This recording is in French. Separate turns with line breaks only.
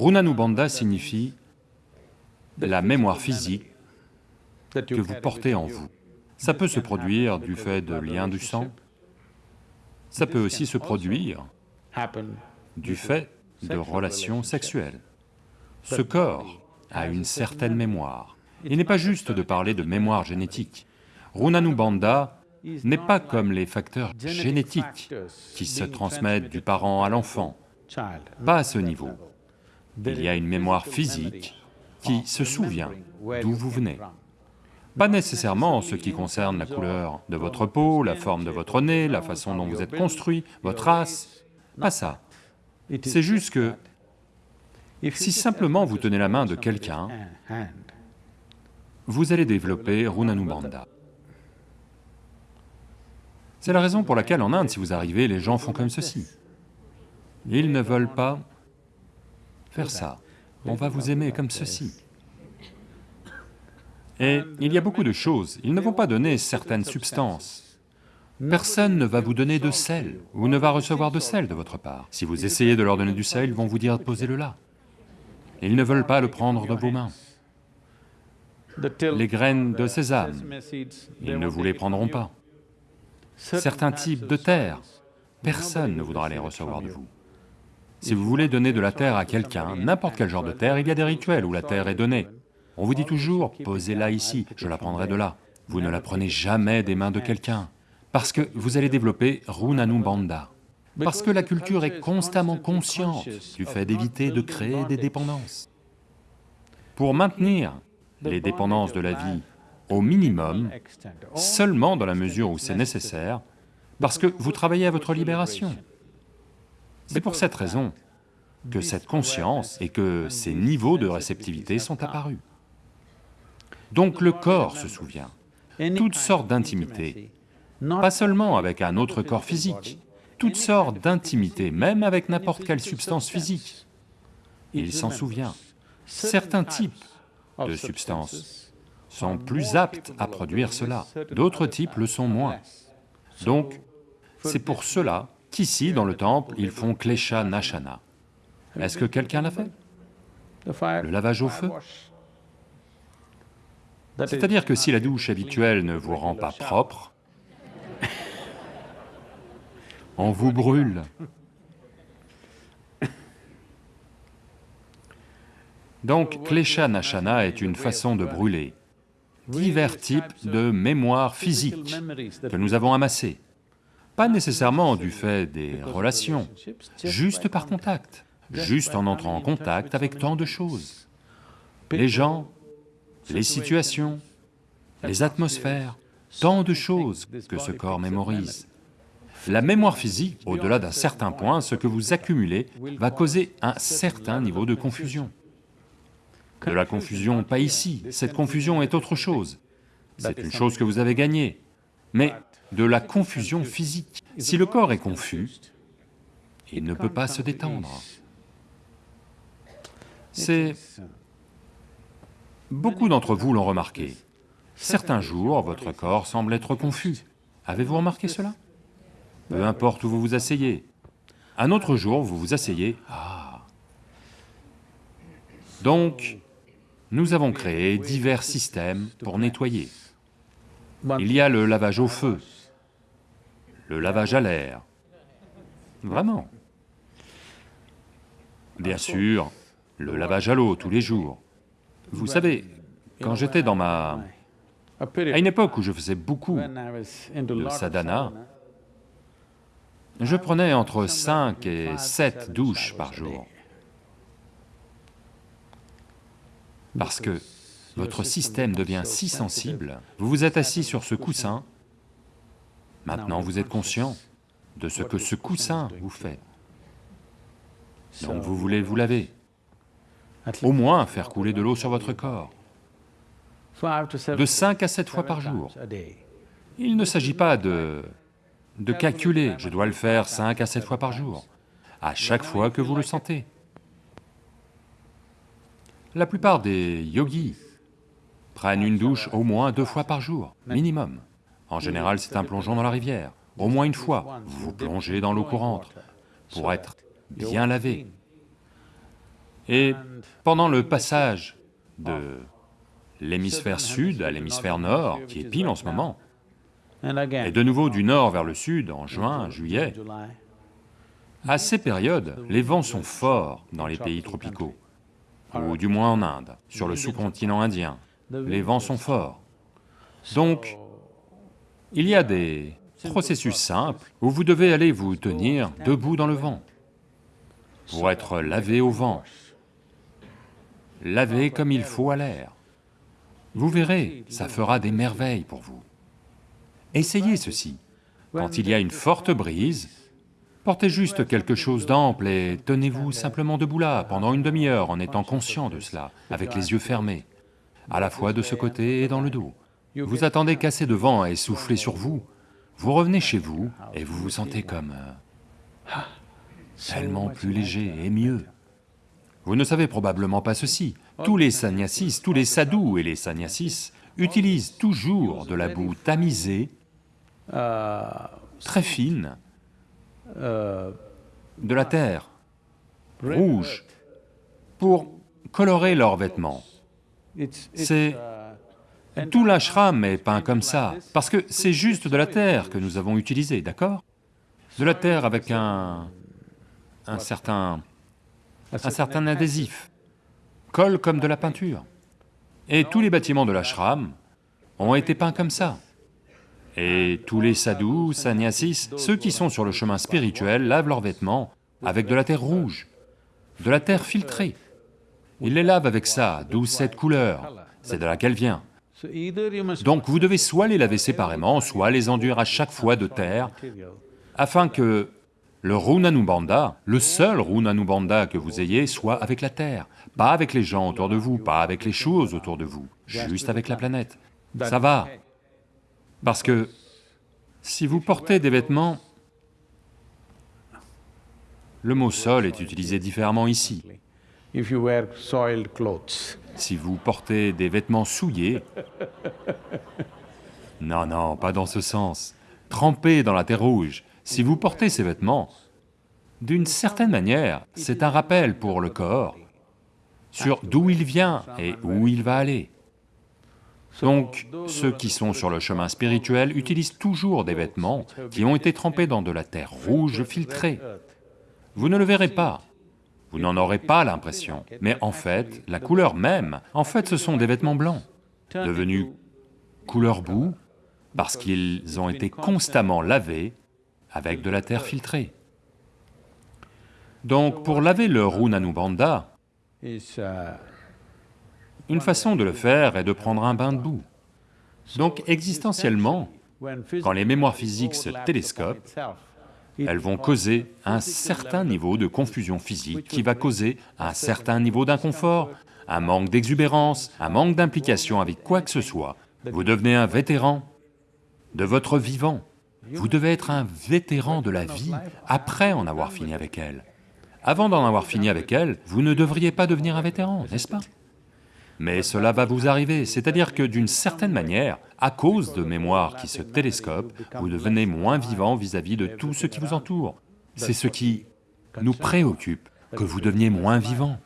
Runanubandha signifie la mémoire physique que vous portez en vous. Ça peut se produire du fait de liens du sang, ça peut aussi se produire du fait de relations sexuelles. Ce corps a une certaine mémoire. Il n'est pas juste de parler de mémoire génétique. Runanubandha n'est pas comme les facteurs génétiques qui se transmettent du parent à l'enfant, pas à ce niveau. Il y a une mémoire physique qui se souvient d'où vous venez. Pas nécessairement en ce qui concerne la couleur de votre peau, la forme de votre nez, la façon dont vous êtes construit, votre race, pas ça. C'est juste que si simplement vous tenez la main de quelqu'un, vous allez développer Runanubandha. C'est la raison pour laquelle en Inde, si vous arrivez, les gens font comme ceci. Ils ne veulent pas faire ça, on va vous aimer comme ceci. Et il y a beaucoup de choses, ils ne vont pas donner certaines substances. Personne ne va vous donner de sel, ou ne va recevoir de sel de votre part. Si vous essayez de leur donner du sel, ils vont vous dire posez-le là. Ils ne veulent pas le prendre de vos mains. Les graines de sésame, ils ne vous les prendront pas. Certains types de terre, personne ne voudra les recevoir de vous. Si vous voulez donner de la terre à quelqu'un, n'importe quel genre de terre, il y a des rituels où la terre est donnée. On vous dit toujours, posez-la ici, je la prendrai de là. Vous ne la prenez jamais des mains de quelqu'un, parce que vous allez développer Runanubandha. Parce que la culture est constamment consciente du fait d'éviter de créer des dépendances. Pour maintenir les dépendances de la vie au minimum, seulement dans la mesure où c'est nécessaire, parce que vous travaillez à votre libération. C'est pour cette raison que cette conscience et que ces niveaux de réceptivité sont apparus. Donc le corps se souvient, toutes sortes d'intimités, pas seulement avec un autre corps physique, toutes sortes d'intimités, même avec n'importe quelle substance physique. Il s'en souvient. Certains types de substances sont plus aptes à produire cela, d'autres types le sont moins. Donc, c'est pour cela qu'ici, dans le temple, ils font Klesha Nashana. Est-ce que quelqu'un l'a fait? Le lavage au feu? C'est-à-dire que si la douche habituelle ne vous rend pas propre, on vous brûle. Donc, Klesha Nashana est une façon de brûler divers types de mémoires physiques que nous avons amassées, pas nécessairement du fait des relations, juste par contact, juste en entrant en contact avec tant de choses. Les gens, les situations, les atmosphères, tant de choses que ce corps mémorise. La mémoire physique, au-delà d'un certain point, ce que vous accumulez va causer un certain niveau de confusion. De la confusion, pas ici, cette confusion est autre chose. C'est une chose que vous avez gagnée, mais de la confusion physique. Si le corps est confus, il ne peut pas se détendre. C'est... Beaucoup d'entre vous l'ont remarqué. Certains jours, votre corps semble être confus. Avez-vous remarqué cela? Peu importe où vous vous asseyez. Un autre jour, vous vous asseyez, ah Donc, nous avons créé divers systèmes pour nettoyer. Il y a le lavage au feu, le lavage à l'air, vraiment. Bien sûr, le lavage à l'eau tous les jours. Vous savez, quand j'étais dans ma... À une époque où je faisais beaucoup de sadhana, je prenais entre 5 et 7 douches par jour. Parce que votre système devient si sensible, vous vous êtes assis sur ce coussin, maintenant vous êtes conscient de ce que ce coussin vous fait. Donc vous voulez vous laver, au moins faire couler de l'eau sur votre corps, de 5 à 7 fois par jour. Il ne s'agit pas de, de calculer, je dois le faire 5 à 7 fois par jour, à chaque fois que vous le sentez. La plupart des yogis prennent une douche au moins deux fois par jour, minimum. En général, c'est un plongeon dans la rivière, au moins une fois. Vous plongez dans l'eau courante pour être bien lavé. Et pendant le passage de l'hémisphère sud à l'hémisphère nord, qui est pile en ce moment, et de nouveau du nord vers le sud en juin, juillet, à ces périodes, les vents sont forts dans les pays tropicaux, ou du moins en Inde, sur le sous-continent indien, les vents sont forts. Donc, il y a des processus simples où vous devez aller vous tenir debout dans le vent, pour être lavé au vent, lavé comme il faut à l'air. Vous verrez, ça fera des merveilles pour vous. Essayez ceci. Quand il y a une forte brise, portez juste quelque chose d'ample et tenez-vous simplement debout là pendant une demi-heure en étant conscient de cela, avec les yeux fermés, à la fois de ce côté et dans le dos. Vous attendez qu'assez de vent ait soufflé sur vous, vous revenez chez vous et vous vous sentez comme... euh, tellement plus léger et mieux. Vous ne savez probablement pas ceci, tous les sannyasis, tous les sadhus et les sannyasis utilisent toujours de la boue tamisée, très fine, de la terre, rouge, pour colorer leurs vêtements. C'est... Tout l'ashram est peint comme ça, parce que c'est juste de la terre que nous avons utilisée, d'accord? De la terre avec un... un certain... un certain adhésif, colle comme de la peinture. Et tous les bâtiments de l'ashram ont été peints comme ça. Et tous les sadhus, sannyasis, ceux qui sont sur le chemin spirituel lavent leurs vêtements avec de la terre rouge, de la terre filtrée. Ils les lavent avec ça, d'où cette couleur, c'est de là qu'elle vient. Donc vous devez soit les laver séparément, soit les enduire à chaque fois de terre, afin que le Runanubandha, le seul Runanubandha que vous ayez, soit avec la terre, pas avec les gens autour de vous, pas avec les choses autour de vous, juste avec la planète. Ça va, parce que si vous portez des vêtements, le mot sol est utilisé différemment ici. Si vous portez des vêtements souillés, non, non, pas dans ce sens, trempés dans la terre rouge, si vous portez ces vêtements, d'une certaine manière, c'est un rappel pour le corps sur d'où il vient et où il va aller. Donc, ceux qui sont sur le chemin spirituel utilisent toujours des vêtements qui ont été trempés dans de la terre rouge filtrée. Vous ne le verrez pas, vous n'en aurez pas l'impression, mais en fait, la couleur même, en fait ce sont des vêtements blancs, devenus couleur boue, parce qu'ils ont été constamment lavés avec de la terre filtrée. Donc pour laver le Runanubandha, une façon de le faire est de prendre un bain de boue. Donc existentiellement, quand les mémoires physiques se télescopent, elles vont causer un certain niveau de confusion physique qui va causer un certain niveau d'inconfort, un manque d'exubérance, un manque d'implication avec quoi que ce soit. Vous devenez un vétéran de votre vivant. Vous devez être un vétéran de la vie après en avoir fini avec elle. Avant d'en avoir fini avec elle, vous ne devriez pas devenir un vétéran, n'est-ce pas? Mais cela va vous arriver, c'est-à-dire que d'une certaine manière, à cause de mémoires qui se télescopent, vous devenez moins vivant vis-à-vis de tout ce qui vous entoure. C'est ce qui nous préoccupe, que vous deveniez moins vivant.